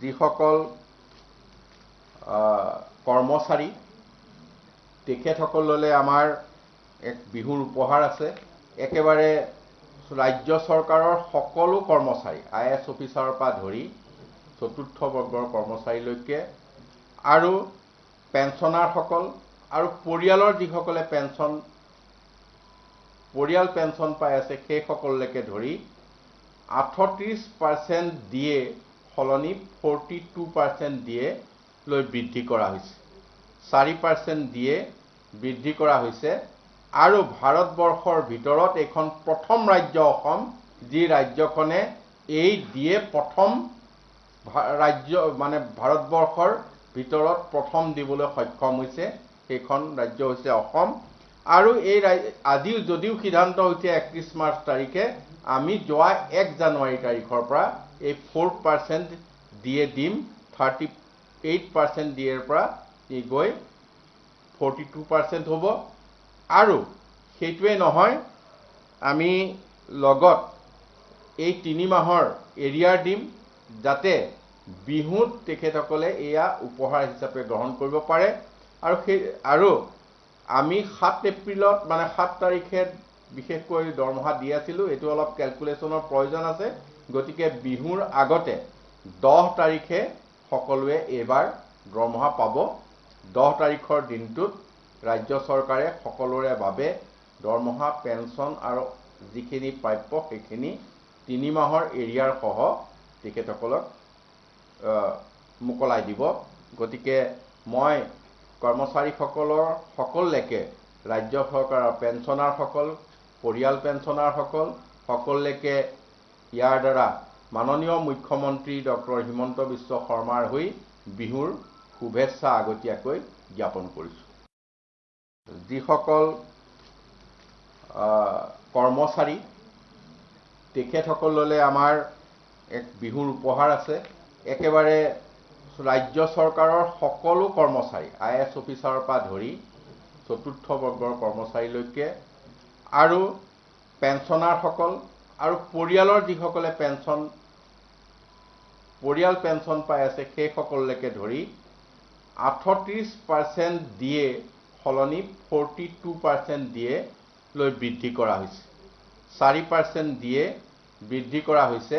যিসকল কৰ্মচাৰী তেখেতসকললৈ আমাৰ এক বিহুৰ উপহাৰ আছে। একেবাৰে ৰাজ্য চৰকাৰৰ সকলো কৰ্মচাৰী আই এছ অফিচাৰৰ পৰা ধৰি চতুৰ্থ বৰ্গৰ কৰ্মচাৰীলৈকে আৰু পেঞ্চনাৰসকল আৰু পৰিয়ালৰ যিসকলে পেঞ্চন পৰিয়াল পেঞ্চন পাই আছে সেইসকললৈকে ধৰি আঠত্ৰিছ পাৰ্চেণ্ট দিয়ে সলনি ফৰ্টি টু পাৰ্চেণ্ট দিয়ে লৈ বৃদ্ধি কৰা হৈছে। চাৰি পাৰ্চেণ্ট দিয়ে বৃদ্ধি কৰা হৈছে আৰু ভাৰতবৰ্ষৰ ভিতৰত এইখন প্ৰথম ৰাজ্য অসম যি ৰাজ্যখনে এই দিয়ে প্ৰথম ৰাজ্য মানে ভাৰতবৰ্ষৰ ভিতৰত প্ৰথম দিবলৈ সক্ষম হৈছে সেইখন ৰাজ্য হৈছে অসম। আৰু এই আজিও যদিও সিদ্ধান্ত হৈছে একত্ৰিছ মাৰ্চ তাৰিখে আমি যোৱা এক জানুৱাৰী তাৰিখৰ পৰা এই ফ'ৰ পাৰ্চেণ্ট দিয়ে দিম থাৰ্টি এইট পাৰ্চেণ্ট দিয়েৰ পৰা ই গৈ ফৰ্টি টু পাৰ্চেণ্ট হ'ব। আৰু সেইটোৱে নহয় আমি লগত এই তিনি মাহৰ এৰিয়াৰ দিম যাতে বিহুত তেখেতসকলে এয়া উপহাৰ হিচাপে গ্ৰহণ কৰিব পাৰে। আৰু সেই আৰু আমি সাত এপ্ৰিলত মানে সাত তাৰিখে বিশেষকৈ দৰমহা দি আছিলোঁ এইটো অলপ কেলকুলেশ্যনৰ প্ৰয়োজন আছে। গতিকে বিহুৰ আগতে দহ তাৰিখে সকলোৱে এইবাৰ দৰমহা পাব। দহ তাৰিখৰ দিনটোত ৰাজ্য চৰকাৰে সকলোৰে বাবে দৰমহা পেঞ্চন আৰু যিখিনি প্ৰাপ্য সেইখিনি তিনি মাহৰ এৰিয়াৰ সহ তেখেতসকলক মোকলাই দিব। গতিকে মই কৰ্মচাৰীসকলৰ সকললৈকে ৰাজ্য চৰকাৰৰ পেঞ্চনাৰসকল পৰিয়াল পেঞ্চনাৰসকল সকললৈকে ইয়াৰ দ্বাৰা মাননীয় মুখ্যমন্ত্ৰী ডক্টৰ হিমন্ত বিশ্ব শৰ্মাৰ হৈ বিহুৰ শুভেচ্ছা আগতীয়াকৈ জ্ঞাপন কৰিছোঁ। যিসকল কৰ্মচাৰী তেখেতসকললৈ আমাৰ এক বিহুৰ উপহাৰ আছে। একেবাৰে ৰাজ্য চৰকাৰৰ সকলো কৰ্মচাৰী আই এছ অফিচাৰৰ পৰা ধৰি চতুৰ্থ বৰ্গৰ কৰ্মচাৰীলৈকে আৰু পেঞ্চনাৰসকল আৰু পৰিয়ালৰ যিসকলে পেঞ্চন পৰিয়াল পেঞ্চন পাই আছে সেইসকললৈকে ধৰি আঠত্ৰিছ পাৰ্চেণ্ট দিয়ে সলনি ফৰ্টি টু পাৰ্চেণ্ট দিয়ে লৈ বৃদ্ধি কৰা হৈছে। চাৰি পাৰ্চেণ্ট দিয়ে বৃদ্ধি কৰা হৈছে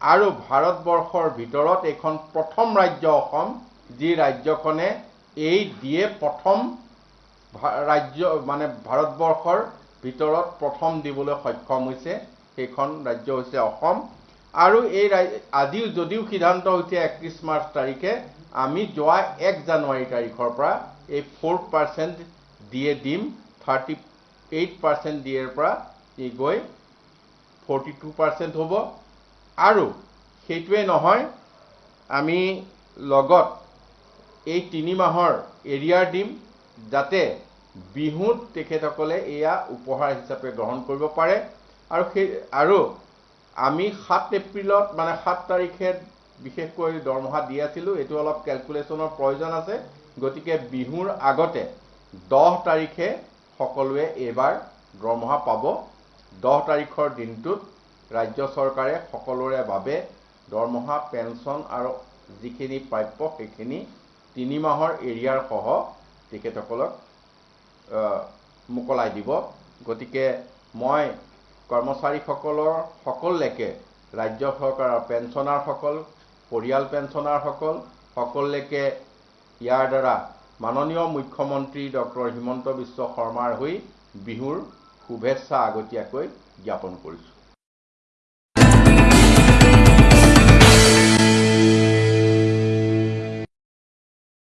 আৰু ভাৰতবৰ্ষৰ ভিতৰত এইখন প্ৰথম ৰাজ্য অসম যি ৰাজ্যখনে এই দিয়ে প্ৰথম ৰাজ্য মানে ভাৰতবৰ্ষৰ ভিতৰত প্ৰথম দিবলৈ সক্ষম হৈছে সেইখন ৰাজ্য হৈছে অসম। আৰু এই আজিও যদিও সিদ্ধান্ত হৈছে একত্ৰিছ মাৰ্চ তাৰিখে আমি যোৱা এক জানুৱাৰী তাৰিখৰ পৰা এই ফ'ৰ পাৰ্চেণ্ট দিয়ে দিম থাৰ্টি এইট পাৰ্চেণ্ট দিয়েৰ পৰা ই গৈ ফৰ্টি টু পাৰ্চেণ্ট হ'ব। আৰু সেইটোৱে নহয় আমি লগত এই তিনি মাহৰ এৰিয়াৰ দিম যাতে বিহুত তেখেতসকলে এয়া উপহাৰ হিচাপে গ্ৰহণ কৰিব পাৰে। আৰু সেই আৰু আমি সাত এপ্ৰিলত মানে সাত তাৰিখে বিশেষকৈ দৰমহা দি আছিলোঁ। এইটো অলপ কেলকুলেশ্যনৰ প্ৰয়োজন আছে। গতিকে বিহুৰ আগতে দহ তাৰিখে সকলোৱে এইবাৰ দৰমহা পাব। দহ তাৰিখৰ দিনটোত ৰাজ্য চৰকাৰে সকলোৰে বাবে দৰমহা পেঞ্চন আৰু যিখিনি প্ৰাপ্য সেইখিনি তিনি মাহৰ এৰিয়াৰ সহ তেখেতসকলক মোকলাই দিব। গতিকে মই কৰ্মচাৰীসকলৰ সকললৈকে ৰাজ্য চৰকাৰৰ পেঞ্চনাৰসকল পৰিয়াল পেঞ্চনাৰসকল সকললৈকে ইয়াৰ দ্বাৰা মাননীয় মুখ্যমন্ত্ৰী ডক্টৰ হিমন্ত বিশ্ব শৰ্মাৰ হৈ বিহুৰ শুভেচ্ছা আগতীয়াকৈ জ্ঞাপন কৰিছোঁ।